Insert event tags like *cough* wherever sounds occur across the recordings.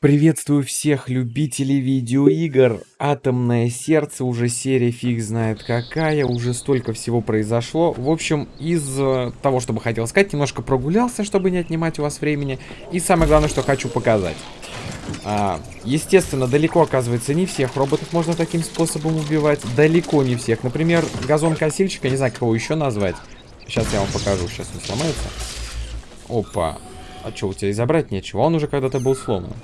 Приветствую всех любителей видеоигр. Атомное сердце, уже серия фиг знает какая, уже столько всего произошло. В общем, из э, того, что бы хотел сказать, немножко прогулялся, чтобы не отнимать у вас времени. И самое главное, что хочу показать. А, естественно, далеко, оказывается, не всех роботов можно таким способом убивать. Далеко не всех. Например, газон-косильщика, не знаю, как его еще назвать. Сейчас я вам покажу, сейчас он сломается. Опа. А что, у тебя и забрать нечего? Он уже когда-то был сломан.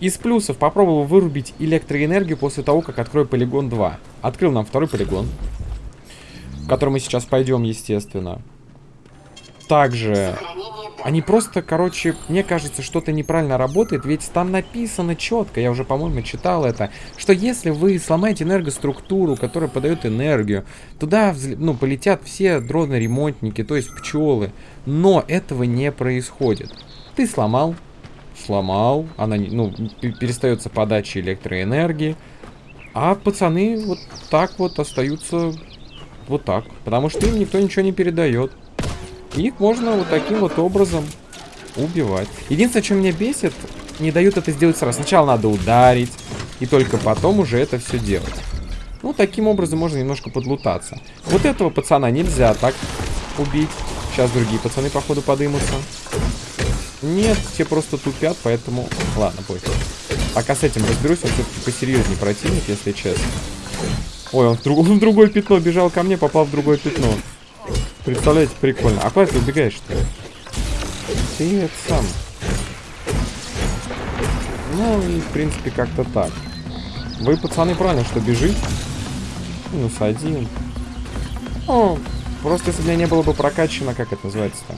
Из плюсов попробовал вырубить электроэнергию после того, как открою полигон 2. Открыл нам второй полигон. В который мы сейчас пойдем, естественно. Также... Они просто, короче, мне кажется, что-то неправильно работает, ведь там написано четко, я уже, по-моему, читал это, что если вы сломаете энергоструктуру, которая подает энергию, туда, ну, полетят все дроны-ремонтники, то есть пчелы. Но этого не происходит. Ты сломал, сломал, она, ну, перестается подача электроэнергии, а пацаны вот так вот остаются вот так, потому что им никто ничего не передает. Их можно вот таким вот образом убивать. Единственное, что меня бесит, не дают это сделать сразу. Сначала надо ударить, и только потом уже это все делать. Ну, таким образом можно немножко подлутаться. Вот этого пацана нельзя так убить. Сейчас другие пацаны, походу, подымутся. Нет, все просто тупят, поэтому... Ладно, пофиг. Пока с этим разберусь, он все-таки посерьезнее противник, если честно. Ой, он в, друг... *laughs* он в другое пятно бежал ко мне, попал в другое пятно. Представляете, прикольно. А куда ты убегаешь-то? Ты это сам. Ну и, в принципе, как-то так. Вы, пацаны, правильно, что бежите. Минус один. Ну, просто если бы меня не было бы прокачано, как это называется-то?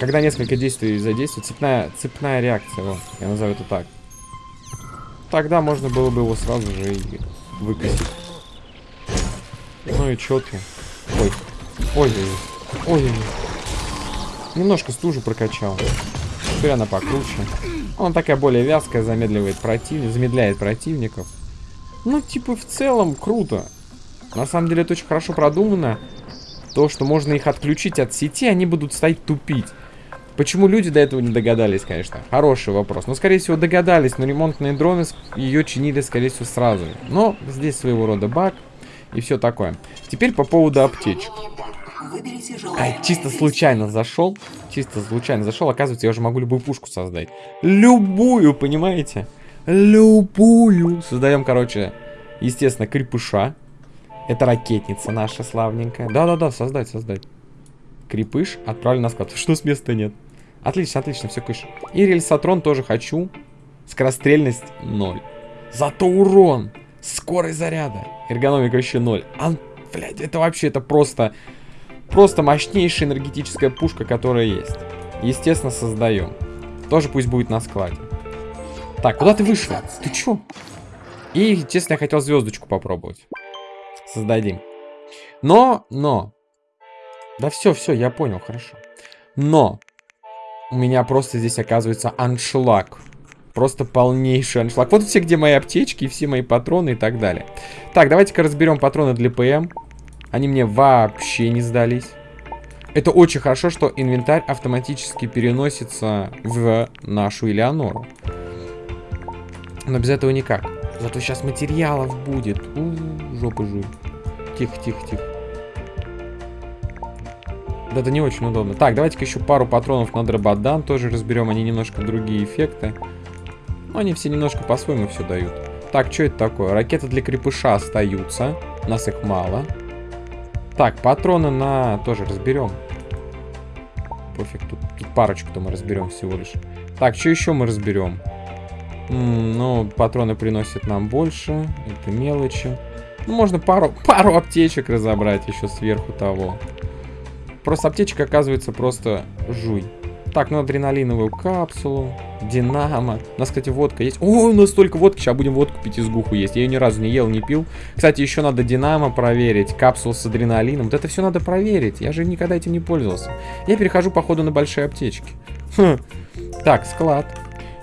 Когда несколько действий задействуют, цепная, цепная реакция, вот, я назову это так. Тогда можно было бы его сразу же и выкосить. Ну и чё ты? Ой. Ой, ой, ой, ой. Немножко стужу прокачал. Теперь она покруче. Она такая более вязкая, замедливает противников, замедляет противников. Ну, типа, в целом, круто. На самом деле, это очень хорошо продумано. То, что можно их отключить от сети, они будут стоять тупить. Почему люди до этого не догадались, конечно? Хороший вопрос. Но, скорее всего, догадались, но ремонтные дроны ее чинили, скорее всего, сразу. Но здесь своего рода баг и все такое. Теперь по поводу аптечек. А, чисто случайно зашел. Чисто случайно зашел. Оказывается, я уже могу любую пушку создать. Любую, понимаете? Любую. Создаем, короче, естественно, крепыша. Это ракетница наша славненькая. Да-да-да, создать, создать. Крепыш отправлен на склад. Что с места нет? Отлично, отлично, все кыш. И рельсотрон тоже хочу. Скорострельность 0. Зато урон. Скорость заряда. Эргономика еще 0. А, блядь, это вообще, это просто... Просто мощнейшая энергетическая пушка, которая есть. Естественно, создаем. Тоже пусть будет на складе. Так, куда ты вышла? Ты чё? И, честно, я хотел звездочку попробовать. Создадим. Но, но. Да все, все, я понял, хорошо. Но. У меня просто здесь оказывается аншлаг. Просто полнейший аншлаг. Вот все, где мои аптечки, все мои патроны и так далее. Так, давайте-ка разберем патроны для ПМ. Они мне вообще не сдались. Это очень хорошо, что инвентарь автоматически переносится в нашу Элеонору. Но без этого никак. Зато сейчас материалов будет. У -у -у, жопа жуй. Тихо, тихо, тихо. Да, это не очень удобно. Так, давайте-ка еще пару патронов на дрободан тоже разберем. Они немножко другие эффекты. Но они все немножко по-своему все дают. Так, что это такое? Ракеты для крепыша остаются. Нас их мало. Так, патроны на... Тоже разберем. Пофиг, тут, тут парочку-то мы разберем всего лишь. Так, что еще мы разберем? ну, патроны приносят нам больше. Это мелочи. Ну, можно пару, *laughs* пару аптечек разобрать еще сверху того. Просто аптечка оказывается просто жуй. Так, ну адреналиновую капсулу, динамо. У нас, кстати, водка есть. О, у нас столько водки. Сейчас будем водку пить из гуху есть. Я ее ни разу не ел, не пил. Кстати, еще надо динамо проверить. Капсулу с адреналином. Вот это все надо проверить. Я же никогда этим не пользовался. Я перехожу, походу, на большие аптечки. Хм. Так, склад.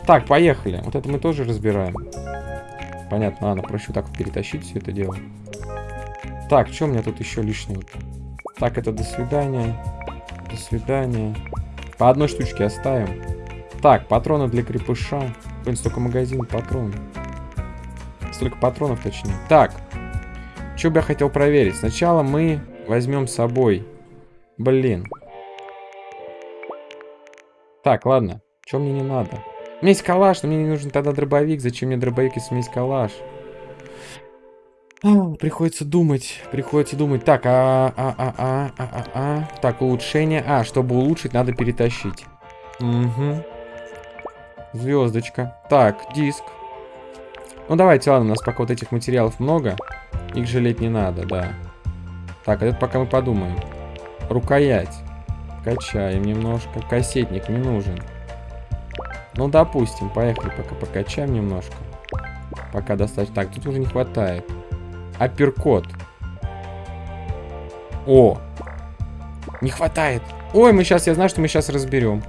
Так, поехали. Вот это мы тоже разбираем. Понятно, ладно, проще так перетащить все это дело. Так, что у меня тут еще лишнего? Так, это до свидания. До свидания. По одной штучке оставим. Так, патроны для крепыша. Блин, столько магазин патронов. Столько патронов, точнее. Так. Что бы я хотел проверить? Сначала мы возьмем с собой. Блин. Так, ладно. Что мне не надо? У меня есть калаш, но мне не нужен тогда дробовик. Зачем мне дробовик, если у меня есть калаш? Приходится думать, приходится думать. Так, а, а, а, а, а, а, а. Так, улучшение. А, чтобы улучшить, надо перетащить. Угу. Звездочка. Так, диск. Ну, давайте, ладно, у нас пока вот этих материалов много. Их жалеть не надо, да. Так, это пока мы подумаем. Рукоять. Качаем немножко. Кассетник не нужен. Ну, допустим, поехали пока покачаем немножко. Пока достаточно. Так, тут уже не хватает. Апперкот. О! Не хватает. Ой, мы сейчас, я знаю, что мы сейчас разберем.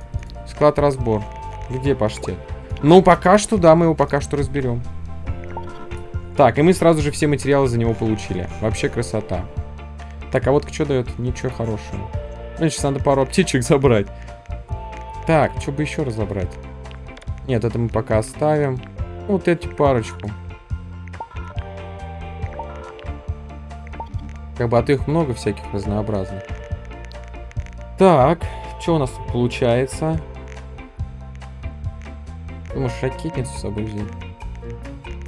Склад-разбор. Где паштет? Ну, пока что, да, мы его пока что разберем. Так, и мы сразу же все материалы за него получили. Вообще красота. Так, а вот что дает? Ничего хорошего. Ну, сейчас надо пару аптечек *laughs* забрать. Так, что бы еще разобрать? Нет, это мы пока оставим. Вот эти парочку. Как бы, а то их много всяких разнообразных. Так, что у нас тут получается? Ты можешь ракетницу с собой взять.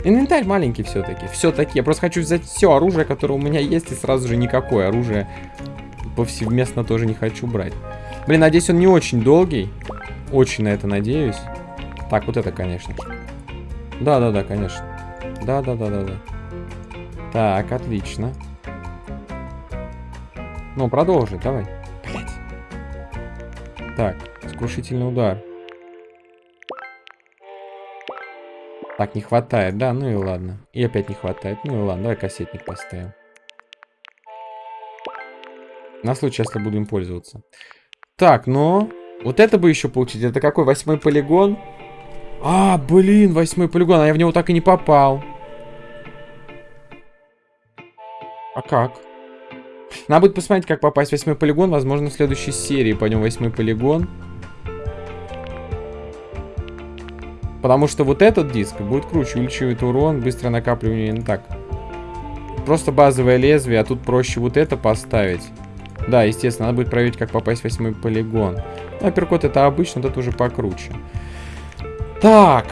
Инвентарь маленький все-таки. Все-таки. Я просто хочу взять все оружие, которое у меня есть, и сразу же никакое оружие повсеместно тоже не хочу брать. Блин, надеюсь, он не очень долгий. Очень на это надеюсь. Так, вот это, конечно. Да-да-да, конечно. Да-да-да-да-да. Так, отлично. Ну, продолжи, давай. Блять. Так, скрушительный удар. Так, не хватает, да, ну и ладно. И опять не хватает, ну и ладно, давай кассетник поставим. На случай, если буду им пользоваться. Так, но... Вот это бы еще получить. Это какой? Восьмой полигон? А, блин, восьмой полигон. А я в него так и не попал. А как? Надо будет посмотреть, как попасть в восьмой полигон. Возможно, в следующей серии пойдем в восьмой полигон. Потому что вот этот диск будет круче, увеличивает урон, быстро накапливание, не так. Просто базовое лезвие, а тут проще вот это поставить. Да, естественно, надо будет проверить, как попасть в восьмой полигон. Ну, апперкот это обычно, это уже покруче. Так,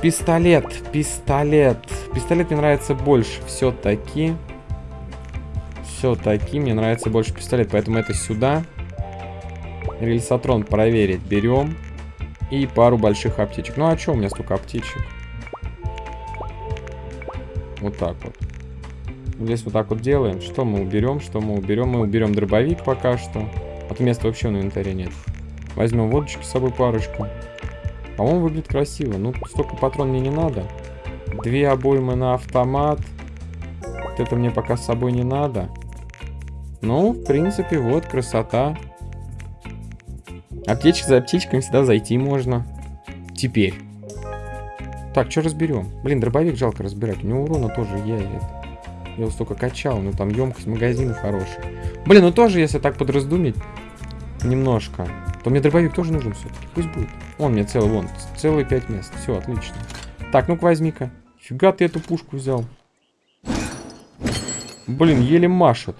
пистолет, пистолет. Пистолет мне нравится больше все-таки. Все-таки мне нравится больше пистолет, поэтому это сюда. Рельсотрон проверить берем. И пару больших аптечек. Ну а что у меня столько аптечек? Вот так вот. Здесь вот так вот делаем. Что мы уберем, что мы уберем? Мы уберем дробовик пока что. А то места вообще на инвентаре нет. Возьмем водочки с собой парочку. По-моему, выглядит красиво. Ну, столько патрон мне не надо. Две обоймы на автомат. Вот это мне пока с собой не надо. Ну, в принципе, вот, красота. Аптечка за аптечками всегда зайти можно. Теперь. Так, что разберем? Блин, дробовик жалко разбирать. У него урона тоже я. Я его столько качал, ну там емкость магазина хорошая. Блин, ну тоже, если так подраздумить, немножко, то мне дробовик тоже нужен все-таки. Пусть будет. Он мне целый, вон, целые пять мест. Все, отлично. Так, ну-ка возьми-ка. Фига ты эту пушку взял. Блин, еле машет.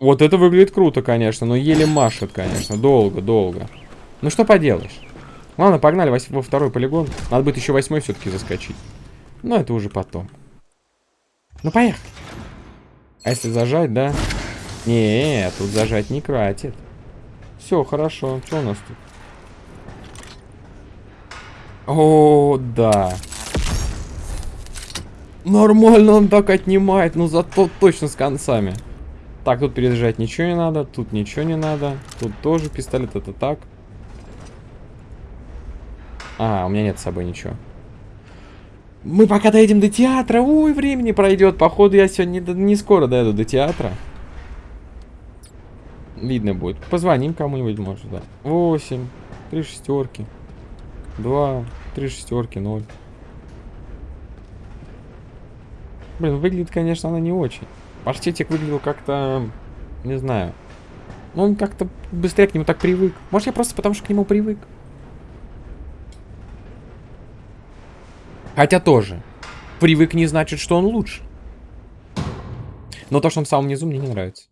Вот это выглядит круто, конечно, но еле машет, конечно. Долго, долго. Ну что поделаешь. Ладно, погнали во второй полигон. Надо будет еще восьмой все-таки заскочить. Но это уже потом. Ну, поехали. А если зажать, да? Не, тут зажать не кратит. Все, хорошо. Что у нас тут? О, да. Нормально он так отнимает, но зато точно с концами. Так, тут перезаряжать ничего не надо, тут ничего не надо. Тут тоже пистолет, это так. А, у меня нет с собой ничего. Мы пока доедем до театра. Ой, времени пройдет. Походу, я сегодня не, не скоро доеду до театра. Видно будет. Позвоним кому-нибудь, может, да. 8. Три шестерки. 2. Три шестерки, 0. Блин, выглядит, конечно, она не очень. Паштетик выглядел как-то... Не знаю. Ну, он как-то быстрее к нему так привык. Может, я просто потому что к нему привык. Хотя тоже. Привык не значит, что он лучше. Но то, что он в самом низу, мне не нравится.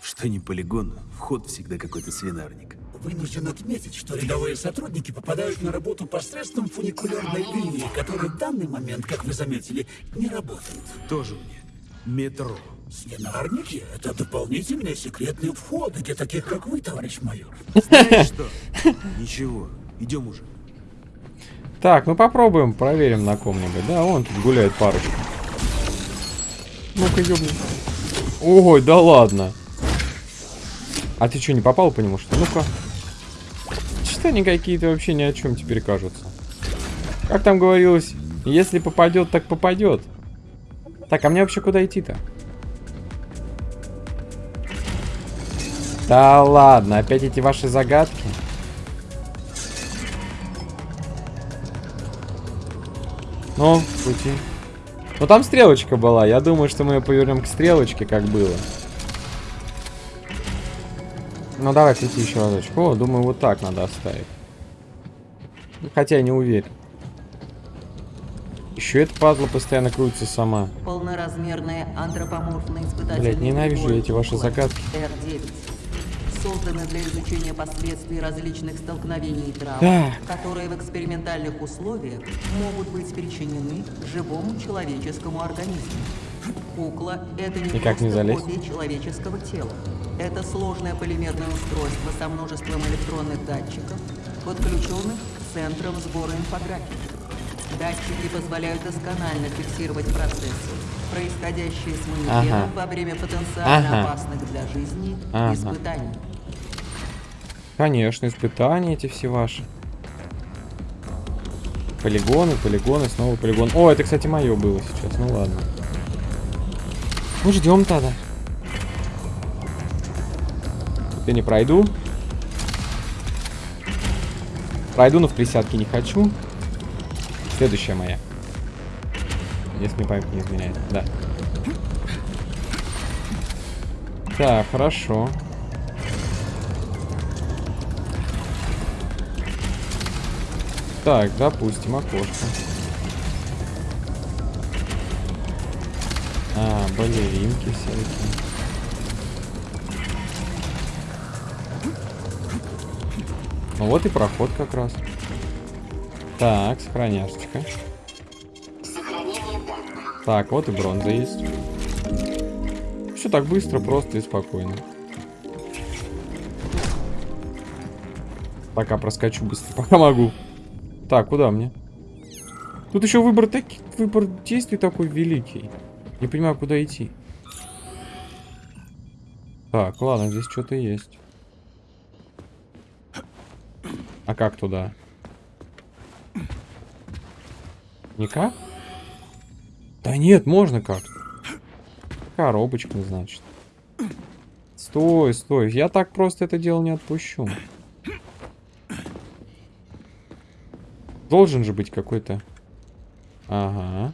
Что не полигон, вход всегда какой-то свинарник. Вынужден отметить, что рядовые сотрудники попадают на работу посредством фуникулерной линии, которая в данный момент, как вы заметили, не работает. Тоже мне. Метро. Свинарники — это дополнительные секретные входы для таких, как вы, товарищ майор. Знаешь что? Ничего, идем уже. Так, ну попробуем, проверим на ком-нибудь. Да, вон тут гуляет парочка. Ну-ка, ёбни. Ой, да ладно. А ты что, не попал по нему, что ли? Ну-ка. Что они какие-то вообще ни о чем теперь кажутся. Как там говорилось, если попадет, так попадет. Так, а мне вообще куда идти-то? Да ладно, опять эти ваши загадки. Ну, пути. Ну там стрелочка была. Я думаю, что мы ее повернем к стрелочке, как было. Ну давай крути еще разочек. О, думаю, вот так надо оставить. Хотя я не уверен. Еще эта пазла постоянно крутится сама. Полноразмерные антропоморфные испытательные Блядь, ненавижу эти ваши загадки. R9. Созданы для изучения последствий различных столкновений и травм, Да. которые в экспериментальных условиях могут быть причинены живому человеческому организму. Кукла — это не Никак не залезть? копия человеческого тела. Это сложное полимерное устройство со множеством электронных датчиков, подключенных к центрам сбора инфографики. Датчики позволяют досконально фиксировать процессы, происходящие с манекеном Ага. во время потенциально Ага. опасных для жизни Ага. испытаний. Конечно, испытания эти все ваши. Полигоны, полигоны, снова полигон. О, это, кстати, мое было сейчас. Ну ладно. Ну, ждем тогда. Тут я не пройду. Пройду, но в присядке не хочу. Следующая моя. Если мне память не изменяет. Да. Так, хорошо. Так, допустим, окошко. А, балеринки всякие. Ну вот и проход как раз. Так, сохраняшечка. Так, вот и бронза есть. Все так быстро, просто и спокойно. Пока проскочу быстро, *laughs* пока могу. Так, куда мне? Тут еще выбор таки, выбор действий такой великий. Не понимаю, куда идти. Так, ладно, здесь что-то есть. А как туда? Никак? Да нет, можно как. Коробочка, значит. Стой, стой. Я так просто это дело не отпущу. Должен же быть какой-то... Ага.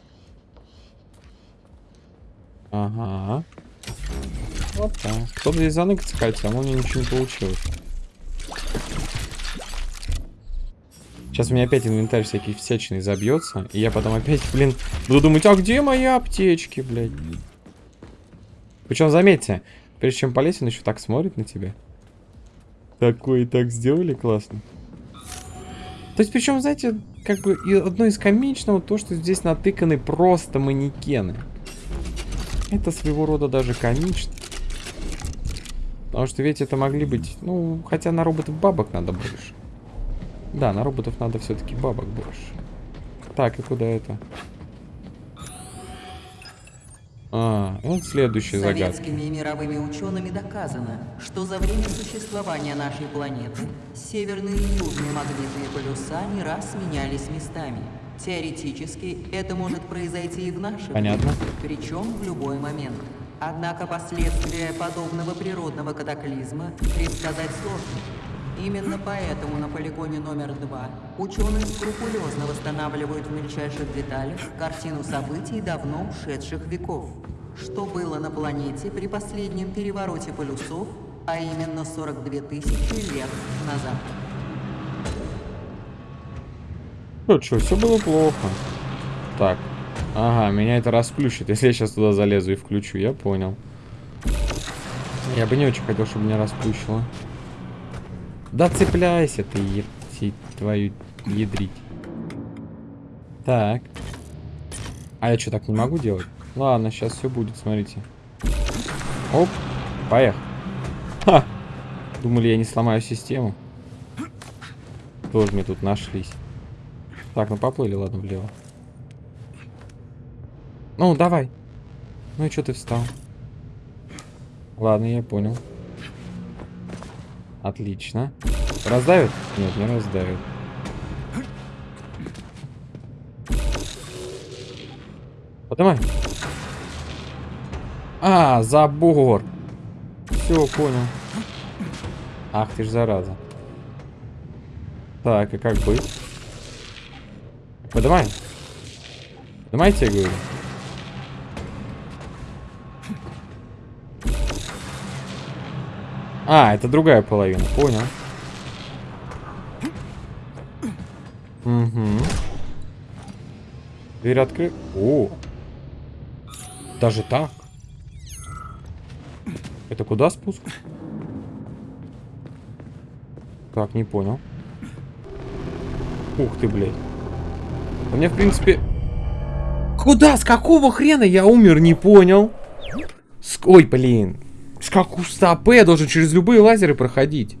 Ага. Вот так. Кто-то здесь заныкаться хотел, но у меня ничего не получилось. Сейчас у меня опять инвентарь всякий всячный забьется, и я потом опять, блин, буду думать, а где мои аптечки, блядь? Причем, заметьте, прежде чем полезть, он еще так смотрит на тебя. Такое и так сделали, классно. То есть, причем, знаете, как бы и одно из комичного то, что здесь натыканы просто манекены. Это своего рода даже комично. Потому что ведь это могли быть, ну, хотя на роботов бабок надо больше. Да, на роботов надо все-таки бабок больше. Так, и куда это? А, вот следующая загадка. Советскими и мировыми учеными доказано, что за время существования нашей планеты северные и южные магнитные полюса не раз менялись местами. Теоретически это может произойти и в нашем Понятно. мире, причем в любой момент. Однако последствия подобного природного катаклизма предсказать сложно. Именно поэтому на полигоне номер два ученые скрупулезно восстанавливают в мельчайших деталях картину событий давно ушедших веков. Что было на планете при последнем перевороте полюсов, а именно 42 тысячи лет назад? Ну что, все было плохо. Так. Ага, меня это расплющит, *laughs* если я сейчас туда залезу и включу. Я понял. Я бы не очень хотел, чтобы меня расплющило. Да цепляйся ты, епти, твою ядрить. Так. А я что, так не могу делать? Ладно, сейчас все будет, смотрите. Оп, поехал. Ха! Думали, я не сломаю систему. Тоже мне тут нашлись. Так, ну поплыли, ладно, влево. Ну, давай. Ну и что ты встал? Ладно, я понял. Отлично. Раздавит? Нет, не раздавит. Поднимай. А, забор. Все, понял. Ах ты ж зараза. Так, и как быть? Поднимай. Поднимайте, я говорю. А, это другая половина, понял. Угу. Дверь открыта. О! Даже так? Это куда спуск? Так, не понял. Ух ты, блядь. У меня, в принципе... Куда? С какого хрена я умер? Не понял. С... Ой, блин. С какого стопы я должен через любые лазеры проходить?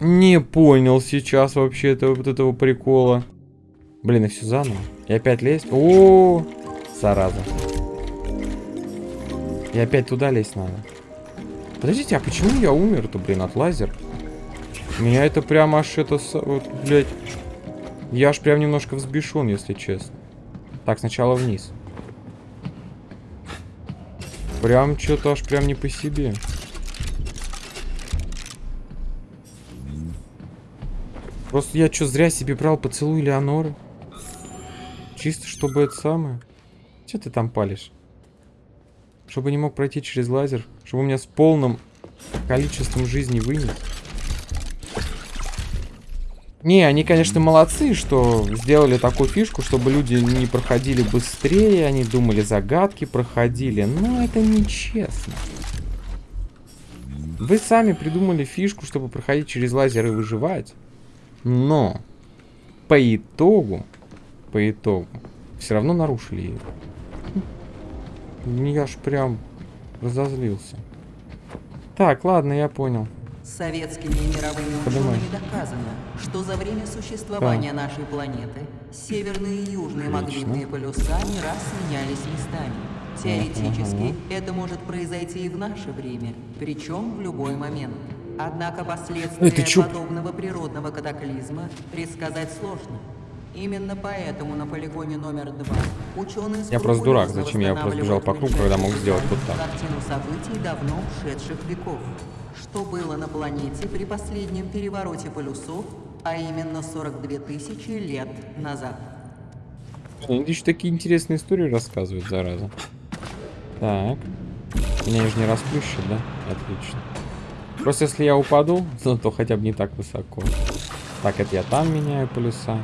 Не понял сейчас вообще этого, вот этого прикола. Блин, и все заново. И опять лезть? О, -о, -о зараза. И опять туда лезть надо. Подождите, а почему я умер-то, блин, от лазер? Меня это прям аж это... Вот, блядь. Я аж прям немножко взбешен, если честно. Так, сначала вниз. Прям что-то аж прям не по себе. Просто я что, зря себе брал поцелуй Леоноры? Чисто, чтобы это самое. Что ты там палишь? Чтобы не мог пройти через лазер. Чтобы у меня с полным количеством жизни вынес. Не, они, конечно, молодцы, что сделали такую фишку, чтобы люди не проходили быстрее, они думали, загадки проходили, но это нечестно. Вы сами придумали фишку, чтобы проходить через лазер и выживать, но по итогу, по итогу, все равно нарушили ее. Я ж прям разозлился. Так, ладно, я понял. Советскими и мировыми учеными доказано, что за время существования да. нашей планеты северные и южные Отлично. магнитные полюса не раз менялись местами. Теоретически, uh это может произойти и в наше время, причем в любой момент. Однако последствия подобного природного катаклизма предсказать сложно. Именно поэтому на полигоне номер два ученые Я просто дурак, зачем я просто бежал по кругу, когда мог сделать вот так. Картину событий давно ушедших веков. Что было на планете при последнем перевороте полюсов, а именно 42 тысячи лет назад. Они еще такие интересные истории рассказывают, зараза. Так. Меня же не расплющит, да? Отлично. Просто если я упаду, *laughs* то хотя бы не так высоко. Так, это я там меняю полюса.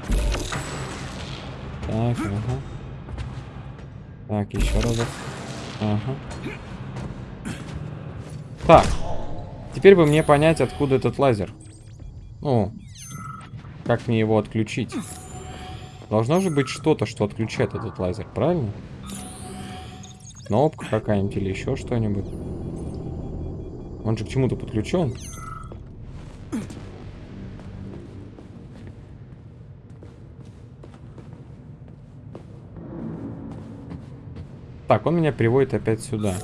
Так, ага. Так, еще разок. Ага. Так. Теперь бы мне понять, откуда этот лазер. Ну, как мне его отключить? Должно же быть что-то, что отключает этот лазер, правильно? Кнопка какая-нибудь или еще что-нибудь. Он же к чему-то подключен. Так, он меня приводит опять сюда.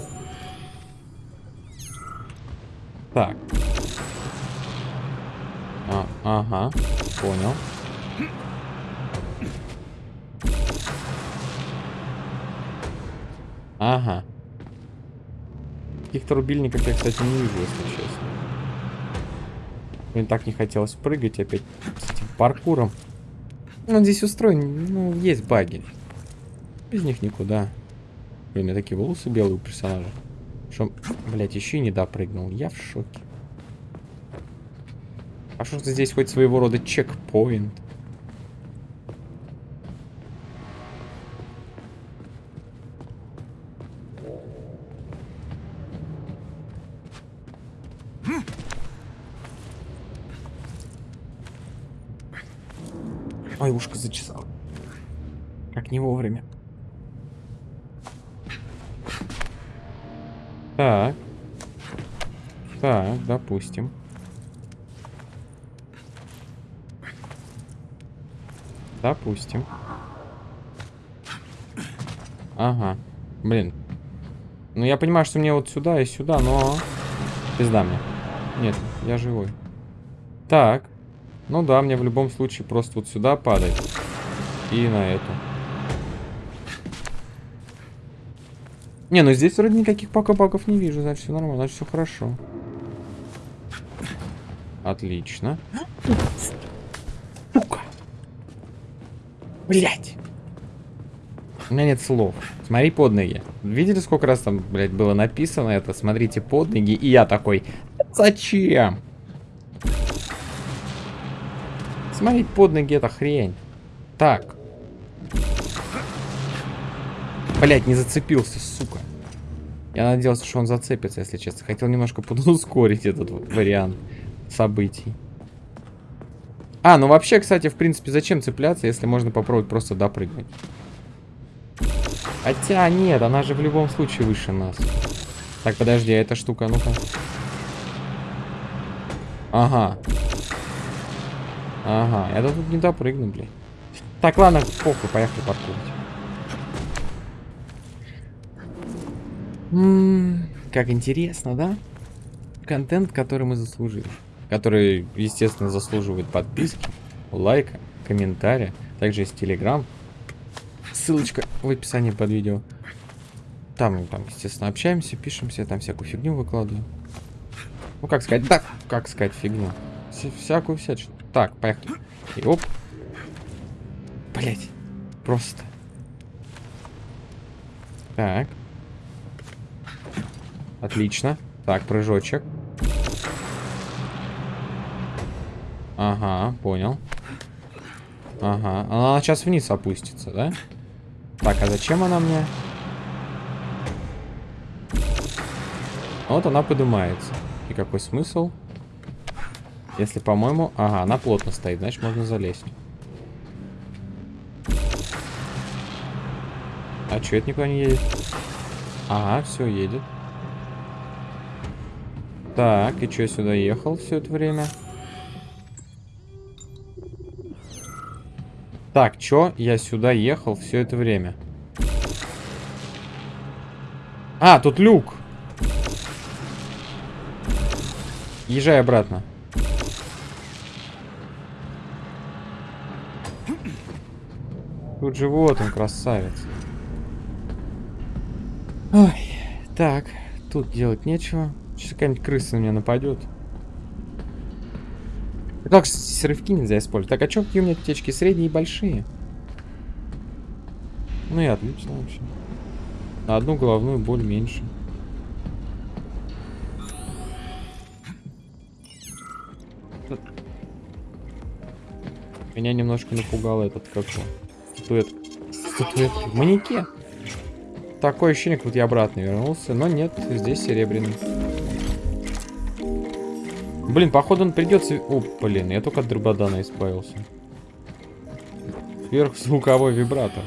Так. А, ага, понял. Ага. Каких-то рубильников я, кстати, не вижу, если честно. Мне так не хотелось прыгать опять с этим паркуром. Ну, здесь устроен, ну, есть баги. Без них никуда. Блин, меня такие волосы белые у персонажа. Что, блядь, еще и не допрыгнул. Я в шоке. А что здесь хоть своего рода чекпоинт? Ой, ушко зачесал. Как не вовремя. Так. Так, допустим. Допустим. Ага. Блин. Ну, я понимаю, что мне вот сюда и сюда, но... Пизда мне. Нет, я живой. Так. Ну да, мне в любом случае просто вот сюда падать. И на эту. Не, ну здесь вроде никаких пока-паков не вижу, значит все нормально, значит все хорошо. Отлично. Сука. Блять. У меня нет слов. Смотри под ноги. Видели, сколько раз там, блядь, было написано это? Смотрите под ноги. И я такой, зачем? Смотреть под ноги это хрень. Так. Блять, не зацепился, сука. Я надеялся, что он зацепится, если честно. Хотел немножко подускорить этот вот вариант событий. А, ну вообще, кстати, в принципе, зачем цепляться, если можно попробовать просто допрыгнуть? Хотя, нет, она же в любом случае выше нас. Так, подожди, а эта штука, ну-ка. Ага. Ага, я тут не допрыгну, блин. Так, ладно, похуй, поехали паркурить. Как интересно, да? Контент, который мы заслужили. Который, естественно, заслуживает подписки, лайка, комментария. Также есть телеграм. Ссылочка в описании под видео. Там, там, естественно, общаемся, пишемся, там всякую фигню выкладываю. Ну, как сказать, так, как сказать фигню. Вся, всякую всячину. Так, поехали. И оп. Блять. Просто. Так. Отлично. Так, прыжочек. Ага, понял. Ага, она сейчас вниз опустится, да? Так, а зачем она мне? Вот она поднимается. И какой смысл? Если, по-моему... Ага, она плотно стоит, значит можно залезть. А что это никуда не едет? Ага, все, едет. Так, и что, сюда ехал все это время? Так, чё? Я сюда ехал все это время. А, тут люк. Езжай обратно. Тут же вот он, красавец. Ой, так, тут делать нечего. Сейчас какая-нибудь крыса на меня нападет. Как рывки нельзя использовать? Так, а что какие у меня аптечки? Средние и большие? Ну и отлично вообще. На одну головную боль меньше. Меня немножко напугал этот как статуэт. Статуэт. Манекен. Такое ощущение, как будто я обратно вернулся. Но нет, здесь серебряный. Блин, походу он придется... О, блин, я только от дрободана избавился. Сверхзвуковой вибратор.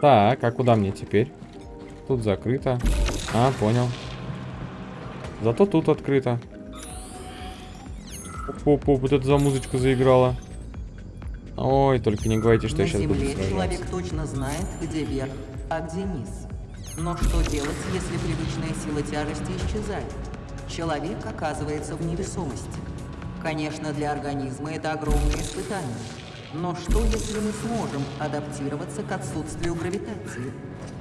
Так, а куда мне теперь? Тут закрыто. А, понял. Зато тут открыто. Оп, оп, вот это за музычка заиграла. Ой, только не говорите, что На я сейчас буду сражаться. человек точно знает, где вверх, а где низ. Но что делать, если привычная сила тяжести исчезает? Человек оказывается в невесомости. Конечно, для организма это огромное испытание. Но что, если мы сможем адаптироваться к отсутствию гравитации?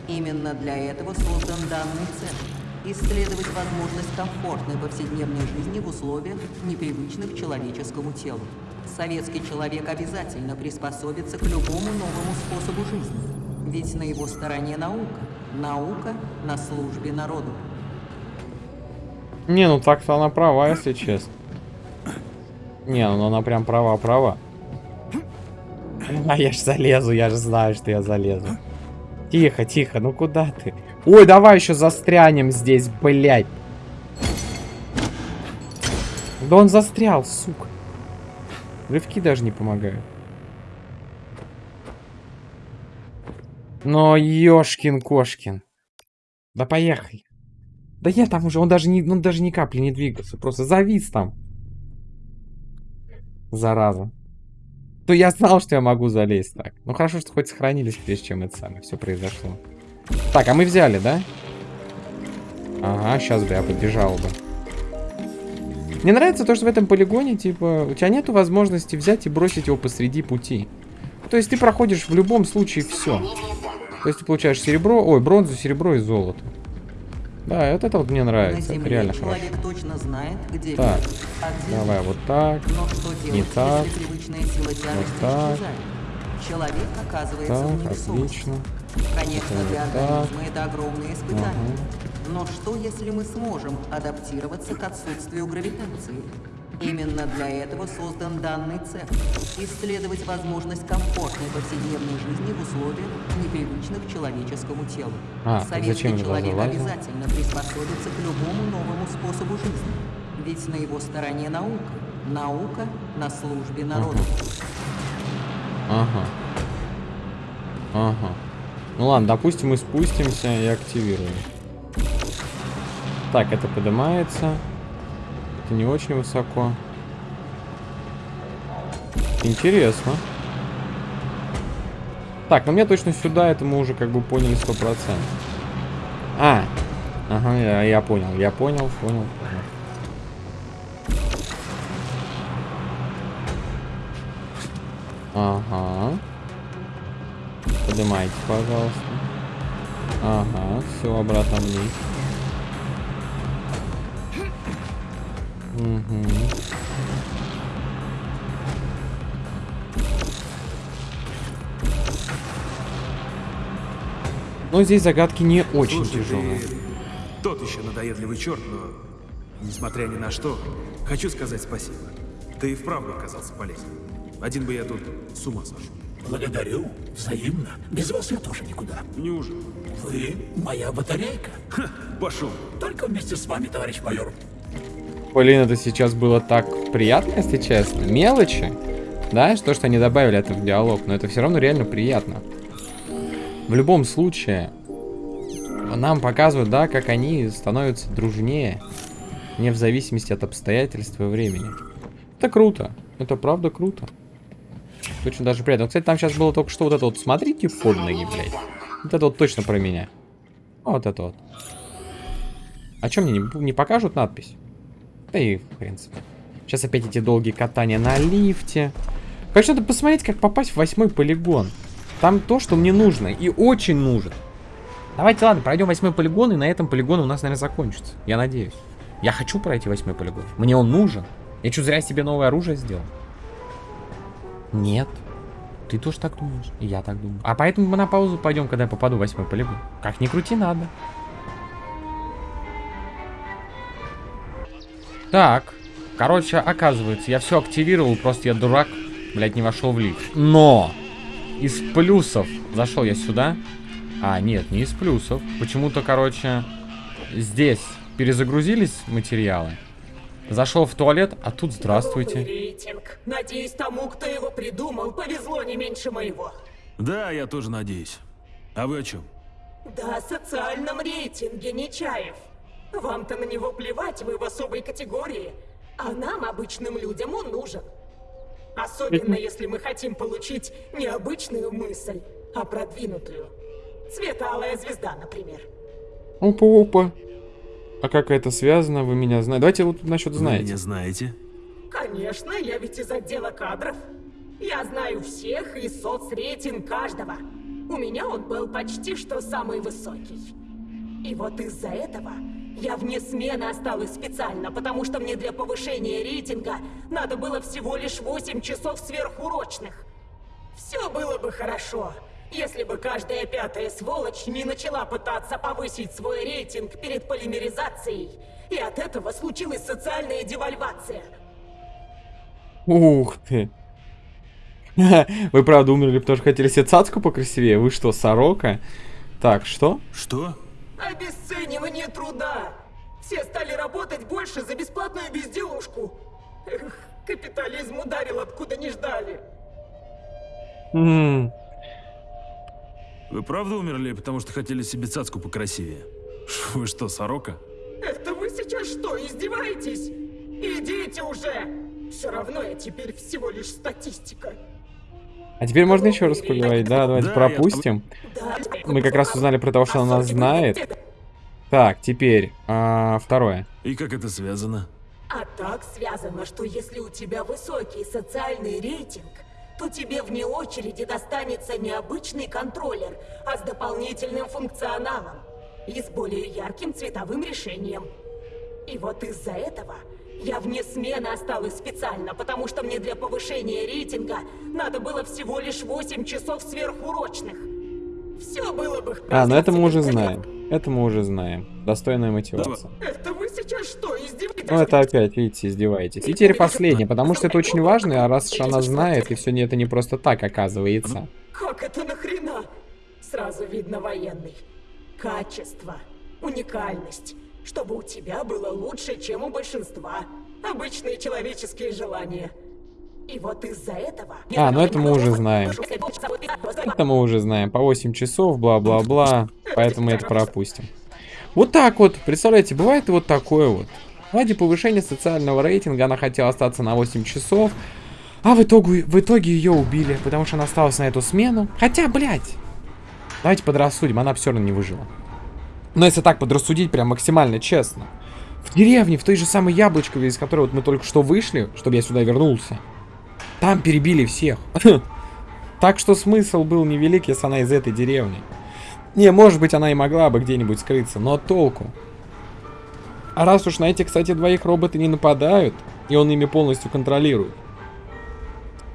Именно для этого создан данный центр. Исследовать возможность комфортной повседневной жизни в условиях, непривычных человеческому телу. Советский человек обязательно приспособится к любому новому способу жизни. Ведь на его стороне наука. Наука на службе народу. Не, ну так-то она права, если честно. Не, ну она прям права-права. А я ж залезу, я же знаю, что я залезу. Тихо, тихо, ну куда ты? Ой, давай еще застрянем здесь, блядь. Да он застрял, сука. Рывки даже не помогают. Но ёшкин-кошкин. Да поехали. Да я там уже, он даже, не, он даже ни капли не двигался, просто завис там. Зараза. То я знал, что я могу залезть так. Ну хорошо, что хоть сохранились, прежде чем это самое все произошло. Так, а мы взяли, да? Ага, сейчас бы я побежал бы. Мне нравится то, что в этом полигоне, типа, у тебя нету возможности взять и бросить его посреди пути. То есть ты проходишь в любом случае все. То есть ты получаешь серебро, ой, бронзу, серебро и золото. Да, вот это вот мне нравится. Это реально хорошо. точно знает, где Так, где Давай вот так. Но что делать, не так. если привычная сила тяжести так. Человек оказывается в Так, невесомости. отлично. Конечно, Это для вот так. организма это огромное испытание. Ага. Но что, если мы сможем адаптироваться к отсутствию гравитации? Именно для этого создан данный цех. Исследовать возможность комфортной повседневной жизни в условиях, непривычных человеческому телу. А, Советский человек обязательно приспособится к любому новому способу жизни. Ведь на его стороне наука. Наука на службе народу. Ага. Ага. Ну ладно, допустим, мы спустимся и активируем. Так, это поднимается. Это не очень высоко. Интересно. Так, ну мне точно сюда, это мы уже как бы поняли 100%. А, ага, я, я понял, я понял, понял. Ага. Поднимайте, пожалуйста. Ага, все обратно вниз. Угу. Но здесь загадки не очень Слушай, тяжелые. ты тот еще надоедливый черт, но, несмотря ни на что, хочу сказать спасибо. Ты и вправду оказался полезен. Один бы я тут с ума сошел. Благодарю. Взаимно. Без вас я тоже никуда. Неужели? Вы моя батарейка. Ха, пошел. Только вместе с вами, товарищ майор. Блин, это сейчас было так приятно, если честно. Мелочи. Да, то, что они добавили это в диалог, но это все равно реально приятно. В любом случае, нам показывают, да, как они становятся дружнее, не в зависимости от обстоятельств и времени. Это круто. Это правда круто. Очень даже приятно. Кстати, там сейчас было только что вот это вот, смотрите под ноги, блядь. Вот это вот точно про меня. Вот это вот. А что мне не, не покажут надпись? Да и, в принципе. Сейчас опять эти долгие катания на лифте. Конечно, надо посмотреть, как попасть в восьмой полигон. Там то, что мне нужно. И очень нужно. Давайте, ладно, пройдем восьмой полигон, и на этом полигон у нас, наверное, закончится. Я надеюсь. Я хочу пройти восьмой полигон. Мне он нужен. Я что, зря себе новое оружие сделал? Нет. Ты тоже так думаешь? И я так думаю. А поэтому мы на паузу пойдем, когда я попаду в восьмой полигон. Как ни крути, надо. Так. Короче, оказывается, я все активировал, просто я дурак, блядь, не вошел в лифт. Но! Из плюсов зашел я сюда. А, нет, не из плюсов. Почему-то, короче, здесь перезагрузились материалы. Зашел в туалет, а тут здравствуйте. Рейтинг. Надеюсь, тому, кто его придумал, повезло не меньше моего. Да, я тоже надеюсь. А вы о чем? Да, о социальном рейтинге, Нечаев. Вам-то на него плевать, вы в особой категории. А нам, обычным людям, он нужен. Особенно, если мы хотим получить не обычную мысль, а продвинутую. Светлая звезда, например. Опа-опа. А как это связано, вы меня знаете? Давайте вот насчет Вы знаете. меня знаете? Конечно, я ведь из отдела кадров. Я знаю всех и соцрейтинг каждого. У меня он был почти что самый высокий. И вот из-за этого я вне смены осталась специально, потому что мне для повышения рейтинга надо было всего лишь 8 часов сверхурочных. Все было бы хорошо, Если бы каждая пятая сволочь не начала пытаться повысить свой рейтинг перед полимеризацией, и от этого случилась социальная девальвация. Ух ты. *laughs* Вы правда умерли, потому что хотели себе цацку покрасивее? Вы что, сорока? Так, что? Что? Обесценивание труда! Все стали работать больше за бесплатную безделушку. Эх, капитализм ударил откуда не ждали. Вы правда умерли, потому что хотели себе цацку покрасивее? Вы что, сорока? Это вы сейчас что, издеваетесь? Идите уже! Все равно я теперь всего лишь статистика. А теперь можно еще раз поговорить, да? Давайте Да, пропустим. Мы как раз узнали про то, что она нас знает. Так, теперь а, второе. И как это связано? А так связано, что если у тебя высокий социальный рейтинг, то тебе вне очереди достанется не обычный контроллер, а с дополнительным функционалом и с более ярким цветовым решением. И вот из-за этого я вне смены осталась специально, потому что мне для повышения рейтинга надо было всего лишь 8 часов сверхурочных. Все было бы А, ну это мы уже знаем. Это мы уже знаем. Достойная мотивация. Это вы сейчас что, издеваетесь? Ну это опять, видите, издеваетесь. И теперь последнее, потому что это очень важно, а раз уж она знает, и все не это не просто так оказывается. Как это нахрена? Сразу видно военный. Качество, уникальность, чтобы у тебя было лучше, чем у большинства. Обычные человеческие желания. И вот из-за этого... А, ну это мы уже знаем. Это мы уже знаем. По 8 часов, бла-бла-бла. Поэтому это пропустим. Вот так вот. Представляете, бывает и вот такое вот. Ради повышения социального рейтинга она хотела остаться на 8 часов. А в итоге, в итоге ее убили, потому что она осталась на эту смену. Хотя, блядь. Давайте подрассудим, она все равно не выжила. Но если так подрассудить, прям максимально честно. В деревне, в той же самой Яблочкове, из которой вот мы только что вышли, чтобы я сюда вернулся. Там перебили всех. *laughs* Так что смысл был невелик, если она из этой деревни. Не, может быть, она и могла бы где-нибудь скрыться, но толку. А раз уж на эти, кстати, двоих роботы не нападают, и он ими полностью контролирует,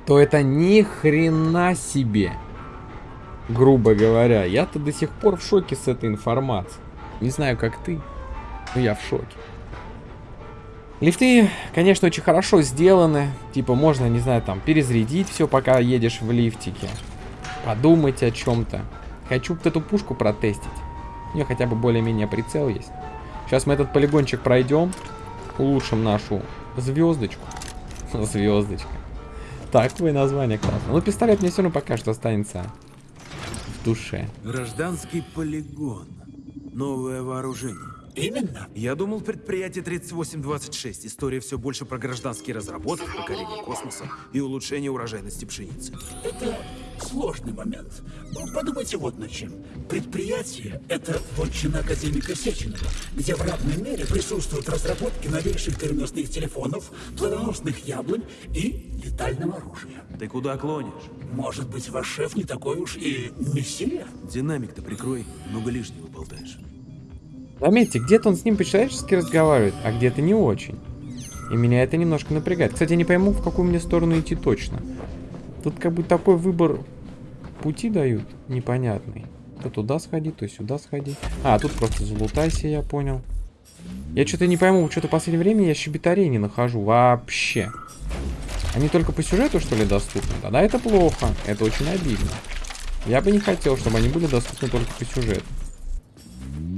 то это ни хрена себе. Грубо говоря, я-то до сих пор в шоке с этой информацией. Не знаю, как ты, но я в шоке. Лифты, конечно, очень хорошо сделаны. Типа, можно, не знаю, там, перезарядить все, пока едешь в лифтике. Подумать о чем-то. Хочу вот эту пушку протестить. У нее хотя бы более-менее прицел есть. Сейчас мы этот полигончик пройдем. Улучшим нашу звездочку. *laughs* Звездочка. Такое название классно. Ну, пистолет мне все равно пока что останется в душе. Гражданский полигон. Новое вооружение. Именно. Я думал, предприятие 3826. История все больше про гражданские разработки, покорение космоса и улучшение урожайности пшеницы. Это сложный момент. Ну, Подумайте вот над чем. Предприятие — это вотчина академика Сеченова, где в равной мере присутствуют разработки новейших переносных телефонов, плодоносных яблонь и летального оружия. Ты куда клонишь? Может быть, ваш шеф не такой уж и мессия? Динамик-то прикрой, много лишнего болтаешь. Заметьте, где-то он с ним по-человечески разговаривает, а где-то не очень. И меня это немножко напрягает. Кстати, я не пойму, в какую мне сторону идти точно. Тут как бы такой выбор пути дают непонятный. То туда сходи, то сюда сходи. А, тут просто залутайся, я понял. Я что-то не пойму, что-то в последнее время я щебетарей не нахожу вообще. Они только по сюжету, что ли, доступны? Тогда это плохо. Это очень обидно. Я бы не хотел, чтобы они были доступны только по сюжету.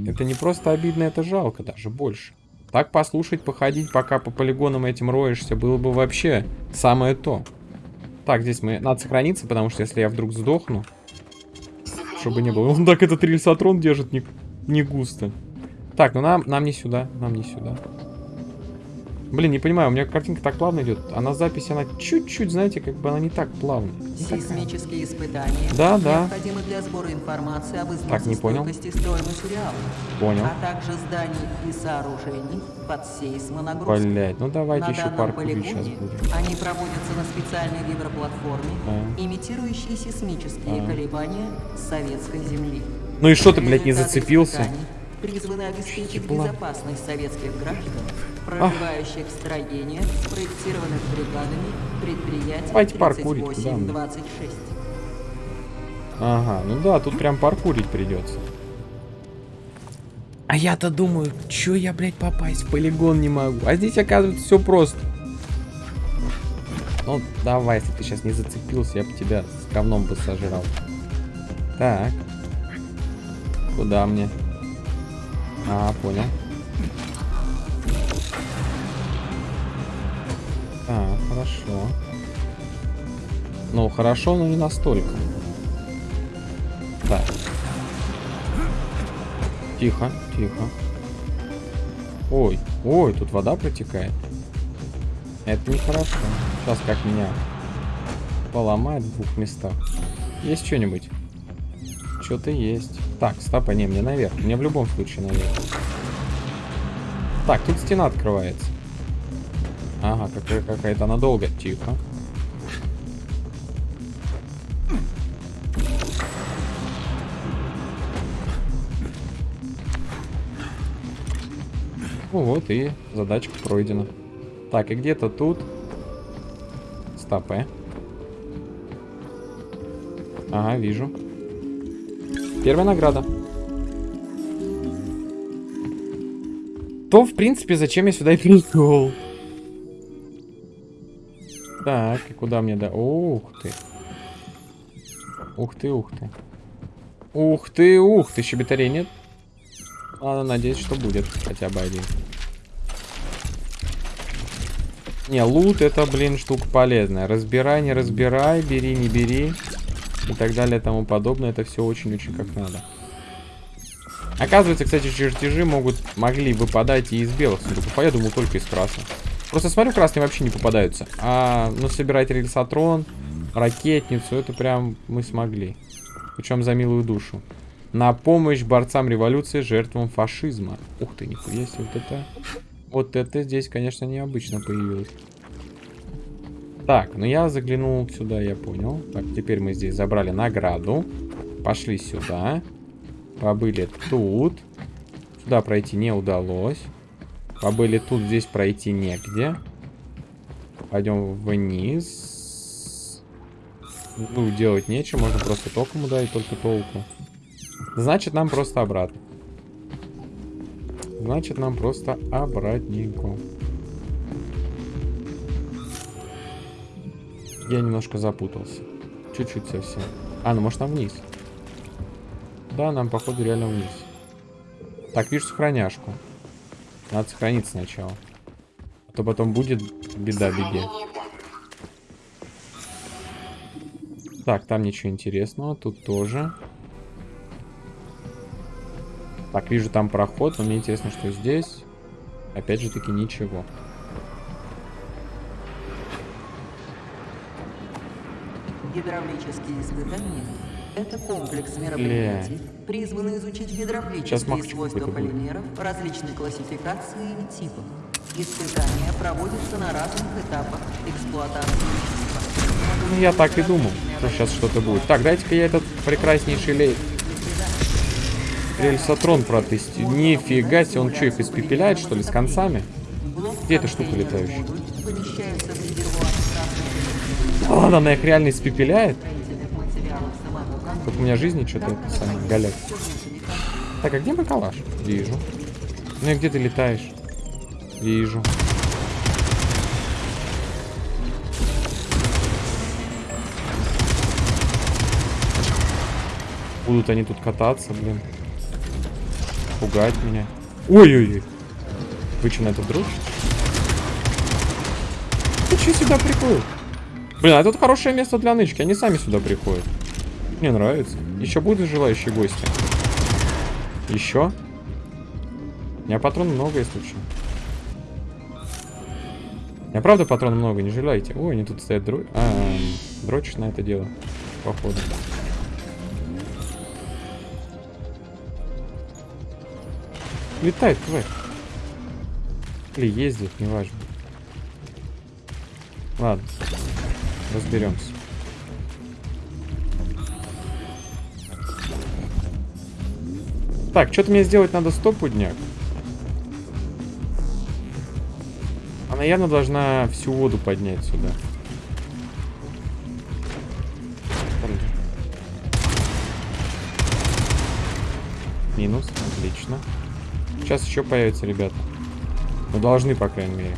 Это не просто обидно, это жалко даже больше. Так послушать, походить, пока по полигонам этим роешься, было бы вообще самое то. Так, здесь мы... Надо сохраниться, потому что если я вдруг сдохну... Чтобы не было. *laughs* Он так этот рельсотрон держит не, не густо. Так, ну нам, нам не сюда, нам не сюда. Блин, не понимаю, у меня картинка так плавно идет, а на записи она чуть-чуть, знаете, как бы она не так плавно. Не такая. Сейсмические испытания Да, да. необходимы для сбора информации об Так, не понял. Понял. а также зданий и сооружений под сейсмонагрузкой. Блять, ну давайте На еще паркур сейчас будет. они проводятся на специальной гидроплатформе, А. имитирующей сейсмические колебания советской земли. Ну и что ты, блядь, не зацепился? призваны обеспечить Ебла. безопасность советских граждан, проживающих в строениях, спроектированных бригадами предприятий Давайте паркурить, куда мы? 3826. Ага, ну да, тут прям паркурить придется. А я-то думаю, чё я, блядь, попасть в полигон не могу? А здесь, оказывается, все просто. Ну, давай, если ты сейчас не зацепился, я бы тебя с говном бы сожрал. Так. Куда мне? А, понял. Хорошо. Ну, хорошо, но не настолько. Так. Тихо, тихо. Ой, ой, тут вода протекает. Это нехорошо. Сейчас как меня поломает в двух местах. Есть что-нибудь? Что-то есть. Так, стопа, не, мне наверх. Мне в любом случае наверх. Так, тут стена открывается. Ага, какая-то она долго. Тихо. Ну вот и задачка пройдена. Так, и где-то тут... Стоп, э. Ага, вижу. Первая награда. То, в принципе, зачем я сюда и *laughs* пришел. Так, и куда мне да? Ух ты. Ух ты, ух ты. Ух ты, ух ты, щебетарей нет? Ладно, надеюсь, что будет хотя бы один. Не, лут это, блин, штука полезная. Разбирай, не разбирай, бери, не бери. И так далее, и тому подобное. Это все очень-очень как надо. Оказывается, кстати, чертежи могут, могли выпадать и из белых сундуков. А я думал, только из красных. Просто смотрю, красные вообще не попадаются. А, ну, собирать рельсотрон, ракетницу, это прям мы смогли. Причем за милую душу. На помощь борцам революции, жертвам фашизма. Ух ты, нихуя себе, вот это... Вот это здесь, конечно, необычно появилось. Так, ну я заглянул сюда, я понял. Так, теперь мы здесь забрали награду. Пошли сюда. Побыли тут. Сюда пройти не удалось. Побыли тут, здесь пройти негде. Пойдем вниз. Ну, делать нечего, можно просто током ударить, только толку. Значит, нам просто обратно. Значит, нам просто обратненько. Я немножко запутался. Чуть-чуть совсем. А, ну может нам вниз. Да, нам, походу, реально вниз. Так, вижу сохраняшку. Надо сохраниться сначала. А то потом будет беда, беде. Так, там ничего интересного. Тут тоже. Так, вижу там проход, но мне интересно, что здесь. Опять же таки ничего. Гидравлические испытания – это комплекс мероприятий, Бля. призванный изучить гидравлические свойства полимеров различной классификации и типов. Испытания проводятся на разных этапах эксплуатации Ну, я так и думал, что сейчас что-то будет. Так, дайте-ка я этот прекраснейший лей Рельсотрон протестирую. Нифига себе, он что, их испепеляет, что ли, с концами? Где эта штука летающая? ладно, она их реально испепеляет. Как у меня жизни что-то это самое, галят. Так, а где мой калаш? Вижу. Ну и где ты летаешь? Вижу. Будут они тут кататься, блин пугать меня. Ой-ой-ой. Вы что, на это дрочите? Ты что сюда приходит? Блин, а тут хорошее место для нычки. Они сами сюда приходят. Мне нравится. Еще будут желающие гости. Еще? У меня патрон много, если что. У меня правда патрон много, не желаете. Ой, они тут стоят дро... А, дрочишь на это дело. Походу. Летает тварь. Или ездит, неважно. Ладно. Разберемся. Так, что-то мне сделать надо стопудняк. Она явно должна всю воду поднять сюда. Минус. Отлично. Сейчас еще появятся ребята. Ну, должны, по крайней мере.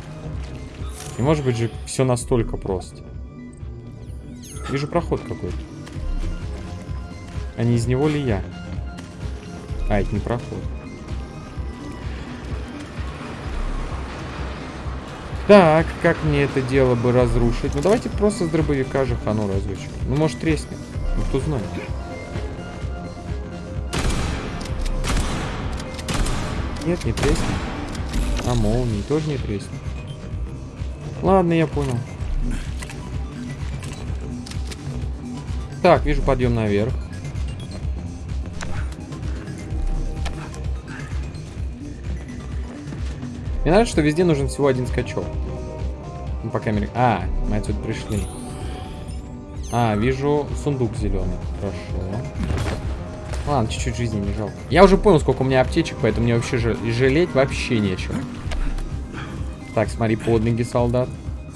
И может быть же все настолько просто. Вижу проход какой-то. А не из него ли я? А, это не проход. Так, как мне это дело бы разрушить? Ну, давайте просто с дробовика же хану разочек. Ну, может, треснет. Ну, кто знает. Нет, не треснет. А молнии тоже не треснет. Ладно, я понял. Так, вижу подъем наверх. Мне нравится, что везде нужен всего один скачок. Ну, по камере. А, мы отсюда пришли. А, вижу сундук зеленый. Хорошо. Ладно, чуть-чуть жизни не жалко. Я уже понял, сколько у меня аптечек, поэтому мне вообще жалеть вообще нечего. Так, смотри, под ноги, солдат.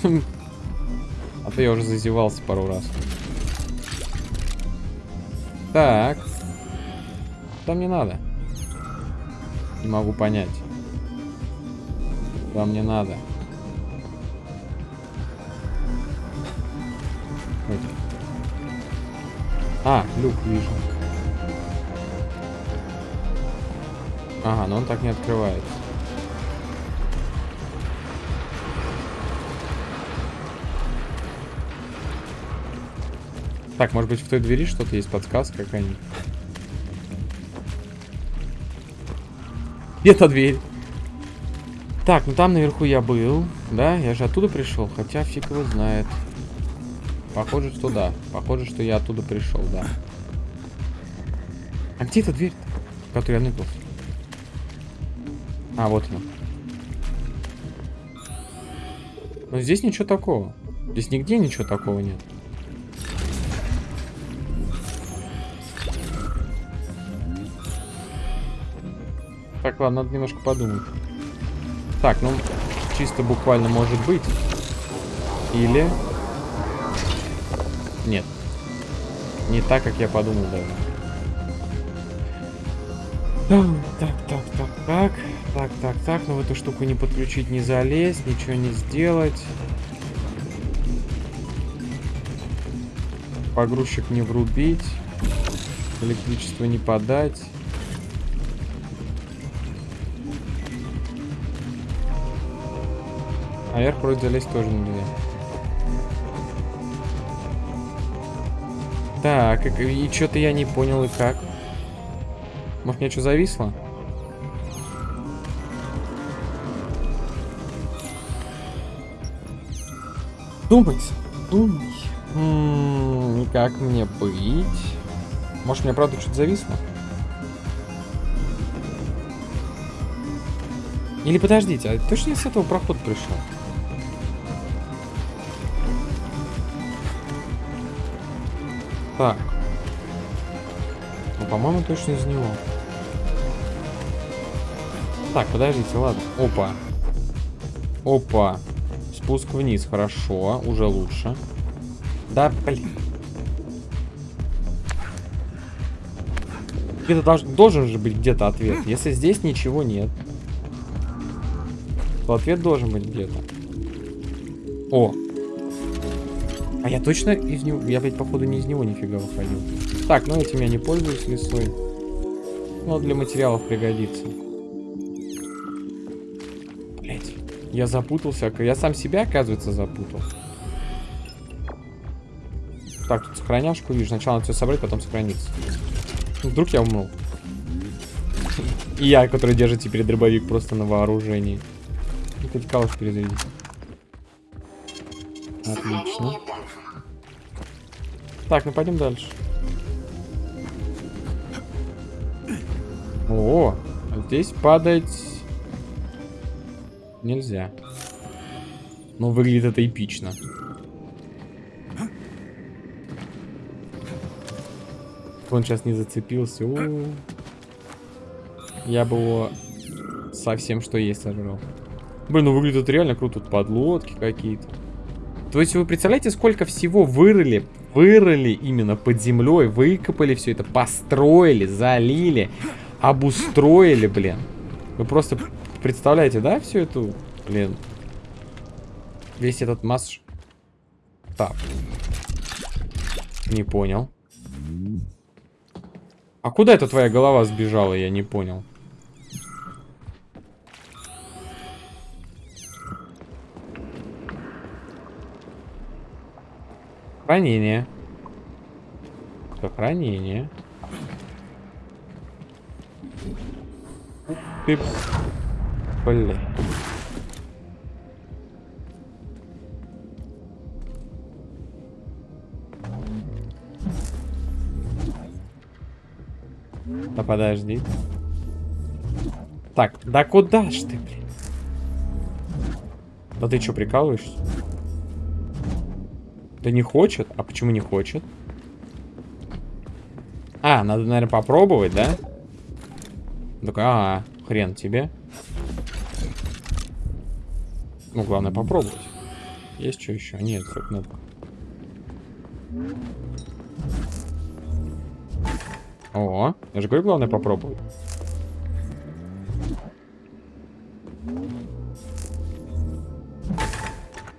А то я уже зазевался пару раз. Так. Там не надо. Не могу понять. Вам не надо. А, люк вижу. Ага, но он так не открывается. Так, может быть в той двери что-то есть, подсказка какая-нибудь. Где-то дверь. Так, ну там наверху я был. Да, я же оттуда пришел, хотя фиг его знает. Похоже, что да. Похоже, что я оттуда пришел, да. А где эта дверь, в которую я ныкался? А, вот она. Но здесь ничего такого. Здесь нигде ничего такого нет. Так, ладно, надо немножко подумать. Так, ну, чисто буквально может быть. Или... Нет. Не так, как я подумал даже. Так, так, так, так. Так, так, так. Ну, в эту штуку не подключить, не залезть, ничего не сделать. Погрузчик не врубить. Электричество не подать. Наверх вроде залезть тоже нельзя. Так, и, и что-то я не понял, и как. Может, мне что зависло? Думать, думай. М -м, как мне быть? Может, мне правда что-то зависло? Или подождите, а точно я с этого прохода пришел? Так. Ну, по-моему, точно из него. Так, подождите, ладно. Опа. Опа. Спуск вниз, хорошо. Уже лучше. Да, блин. Где-то должен, должен же быть где-то ответ. Если здесь ничего нет, то ответ должен быть где-то. О, а я точно из него... Я, блядь, походу, не из него нифига выходил. Так, ну этим я не пользуюсь лесой. Но для материалов пригодится. Блять, я запутался. Я сам себя, оказывается, запутал. Так, тут сохраняшку вижу. Сначала надо все собрать, потом сохраниться. Ну, вдруг я умру. И я, который держит теперь дробовик просто на вооружении. Ну, хоть калаш перезарядить. Отлично. Так, ну пойдем дальше. О, здесь падать нельзя. Но выглядит это эпично. Он сейчас не зацепился. У -у -у. Я бы его совсем что есть сожрал. Блин, ну выглядит реально круто. Тут подлодки какие-то. То есть вы представляете, сколько всего вырыли вырыли именно под землей, выкопали все это, построили, залили, обустроили, блин. Вы просто представляете, да, всю эту, блин, весь этот масс... Так. Не понял. А куда эта твоя голова сбежала, я не понял. Хранение. Сохранение. Ты... Блин. Да подожди. Так, да куда ж ты, блин? Да ты что, прикалываешься? Да не хочет? А почему не хочет? А, надо, наверное, попробовать, да? Такой, ага, хрен тебе. Ну, главное попробовать. Есть что еще? Нет, только надо. О, я же говорю, главное попробовать.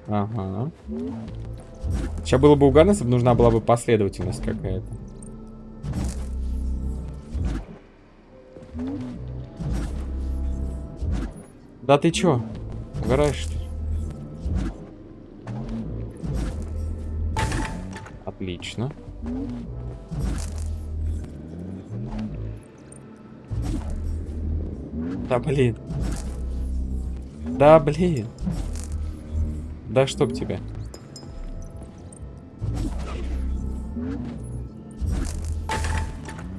Ага. Сейчас было бы угадно, если бы нужна была бы последовательность какая-то. Да ты чё? Угораешь, что ли? Отлично. Да блин. Да блин. Да чтоб тебя.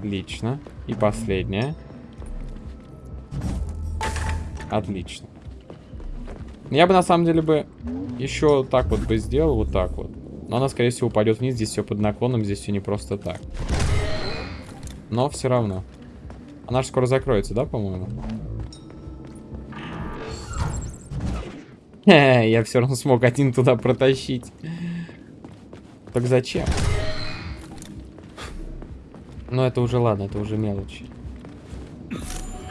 Отлично. И последняя. Отлично. Я бы на самом деле бы еще так вот бы сделал, вот так вот. Но она, скорее всего, упадет вниз. Здесь все под наклоном, здесь все не просто так. Но все равно. Она же скоро закроется, да, по-моему? *laughs* Я все равно смог один туда протащить. Так зачем? Ну, это уже ладно, это уже мелочи.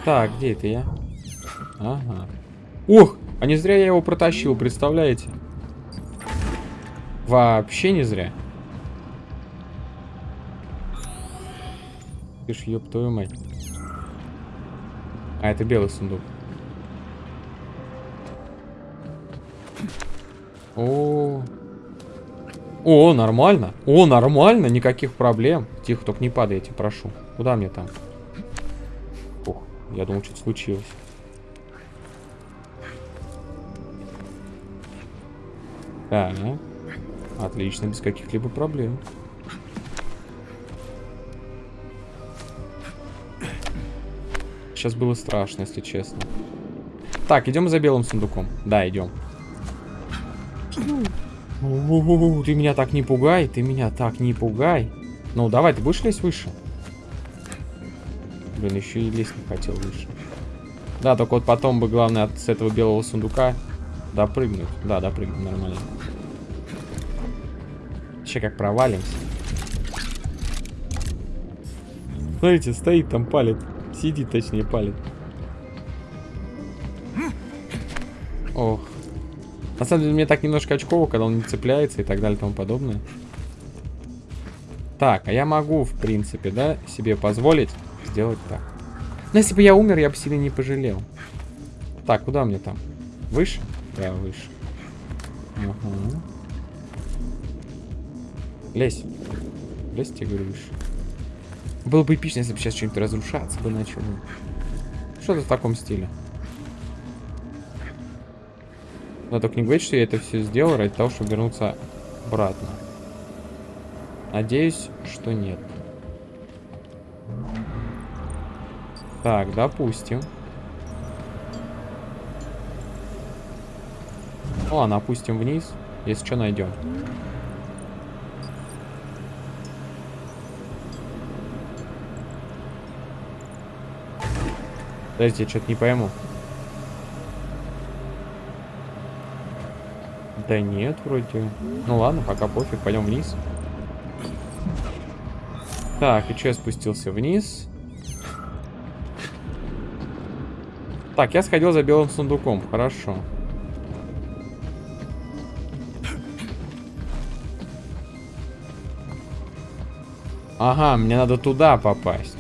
Так, где это я? Ага. Ух, а не зря я его протащил, представляете? Вообще не зря. Ты ж ёб твою мать. А, это белый сундук. О, О, нормально. О, нормально, никаких проблем. Тихо, только не падайте, прошу. Куда мне там? Ох, я думал, что-то случилось. Так, отлично, без каких-либо проблем. Сейчас было страшно, если честно. Так, идем за белым сундуком. Да, идем. Ты меня так не пугай, ты меня так не пугай. Ну, давай, ты будешь лезть выше? Блин, еще и лезть не хотел выше. Да, только вот потом бы, главное, от, с этого белого сундука допрыгнуть. Да, допрыгнуть нормально. Еще как провалимся. Смотрите, стоит там, палит. Сидит, точнее, палит. Самом деле, мне так немножко очково, когда он не цепляется и так далее и тому подобное. Так, а я могу, в принципе, да, себе позволить сделать так. Но если бы я умер, я бы себе не пожалел. Так, куда мне там? Выше? Да, выше. Ага. Лезь. Лезь, тебе говорю, выше. Было бы эпично, если бы сейчас что-нибудь разрушаться бы начало. Что-то в таком стиле. Но только не говорить, что я это все сделал ради того, чтобы вернуться обратно. Надеюсь, что нет. Так, допустим. Ну ладно, опустим вниз. Если что, найдем. Подождите, я что-то не пойму. Да нет, вроде. Ну ладно, пока пофиг, пойдем вниз. Так, и что я спустился вниз? Так, я сходил за белым сундуком. Хорошо. Ага, мне надо туда попасть.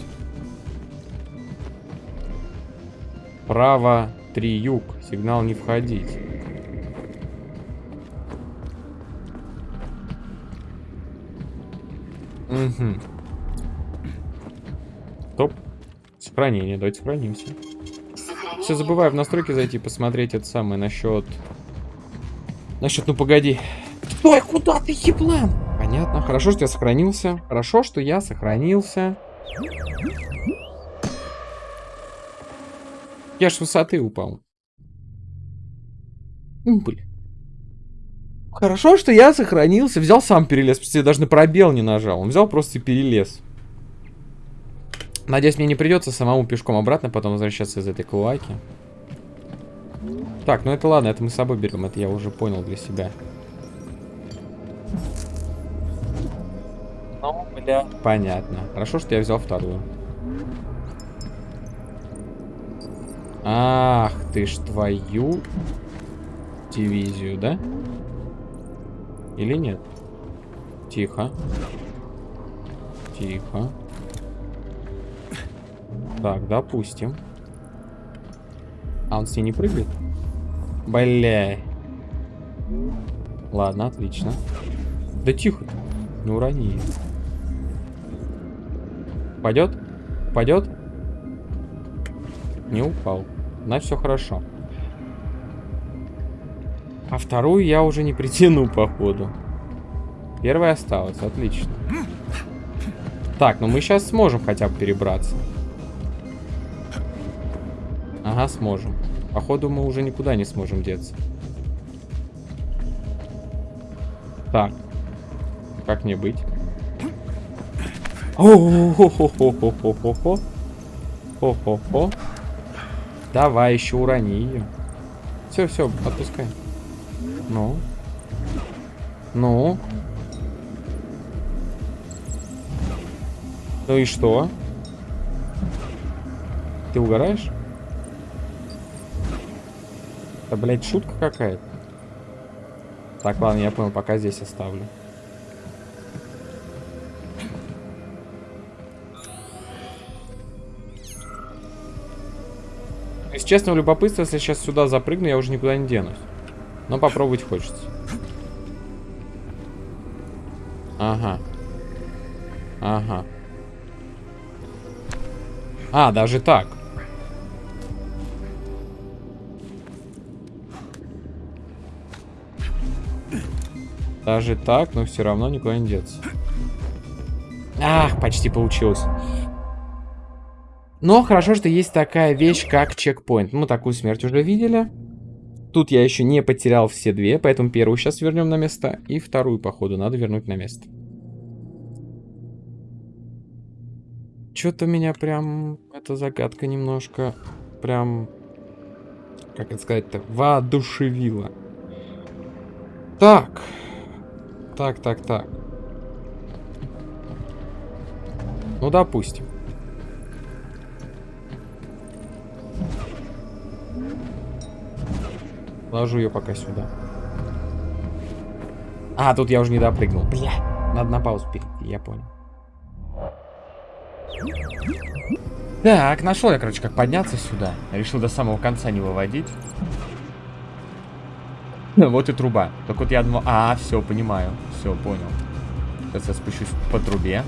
Право 3 юг. Сигнал не входить. Угу. Стоп. Сохранение. Давайте сохранимся. Все забываю в настройки зайти посмотреть это самое насчет... Насчет, ну погоди. Стой, куда ты, еблан? Понятно. Хорошо, что я сохранился. Хорошо, что я сохранился. Я ж с высоты упал. Блин. Хорошо, что я сохранился. Взял сам перелез. Просто я даже на пробел не нажал. Он взял просто и перелез. Надеюсь, мне не придется самому пешком обратно потом возвращаться из этой клоаки. Так, ну это ладно, это мы с собой берем. Это я уже понял для себя. Ну, бля. Понятно. Хорошо, что я взял вторую. Ах, ты ж твою дивизию, да? Или нет? Тихо. Тихо. Так, допустим. А он с ней не прыгает? Бля. Ладно, отлично. Да тихо. Не урони ее. Пойдет? Пойдет? Не упал. Значит, все хорошо. А вторую я уже не притяну, походу. Первая осталась, отлично. Так, ну мы сейчас сможем хотя бы перебраться. Ага, сможем. Походу мы уже никуда не сможем деться. Так. Как мне быть? О-хо-хо-хо-хо-хо-хо. Хо-хо-хо. Давай, еще урони ее. Все, все, отпускай. Ну. Ну. Ну и что? Ты угораешь? Это, блядь, шутка какая-то. Так, ладно, я понял, пока здесь оставлю. Из честного любопытства, если сейчас сюда запрыгну, я уже никуда не денусь. Но попробовать хочется. Ага. Ага. А, даже так. Даже так, но все равно никуда не деться. Ах, почти получилось. Но хорошо, что есть такая вещь, как чекпоинт. Мы такую смерть уже видели. Тут я еще не потерял все две, поэтому первую сейчас вернем на место. И вторую, походу, надо вернуть на место. Что-то меня прям... Эта загадка немножко... Прям... Как это сказать-то? Воодушевила. Так. Так, так, так. Ну, допустим. Ложу ее пока сюда. А, тут я уже не допрыгнул. Бля, надо на паузу перейти, я понял. Так, нашел я, короче, как подняться сюда. Решил до самого конца не выводить. Вот и труба. Так вот я думал... А, все, понимаю. Все, понял. Сейчас я спущусь по трубе.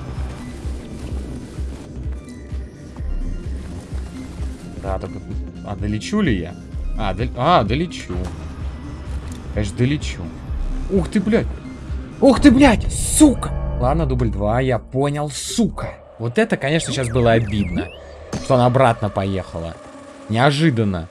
Да, только... А, долечу ли я? А, дол... а, долечу. Конечно, долечу. Ух ты, блядь. Ух ты, блядь, сука. Ладно, дубль 2, я понял, сука. Вот это, конечно, сейчас было обидно. Что она обратно поехала. Неожиданно.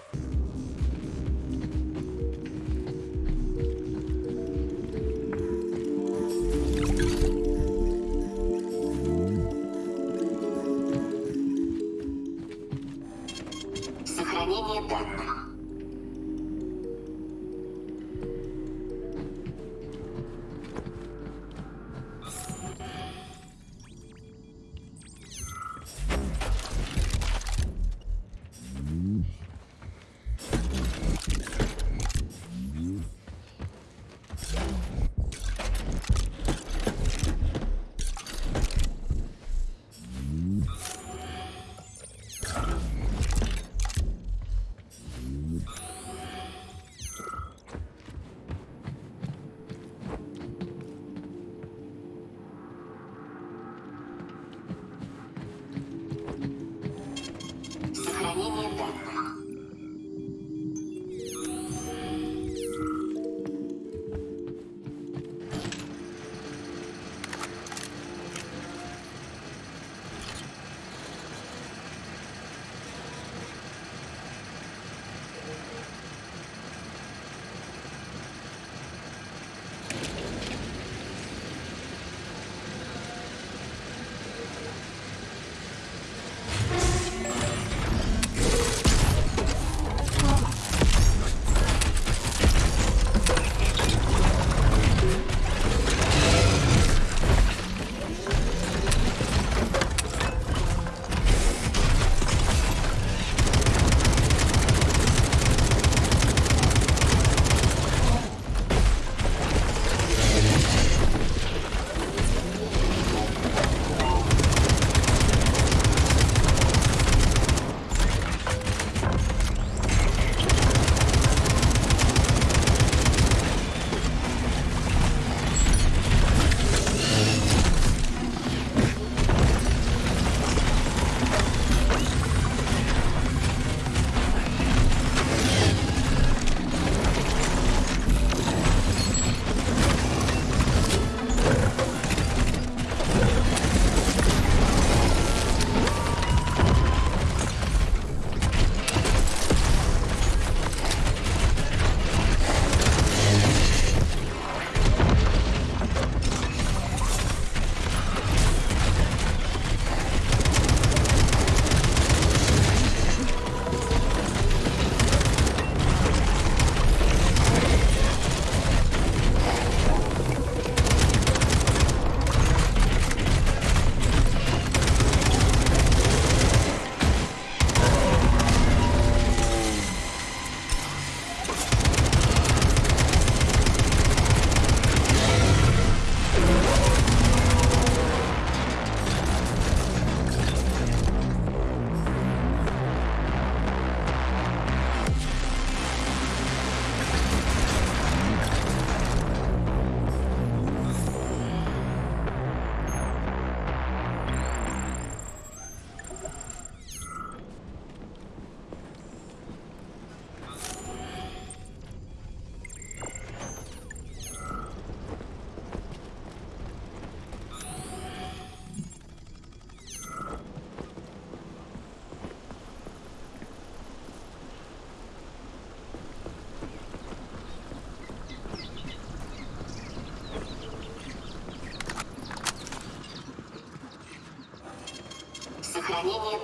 Данных.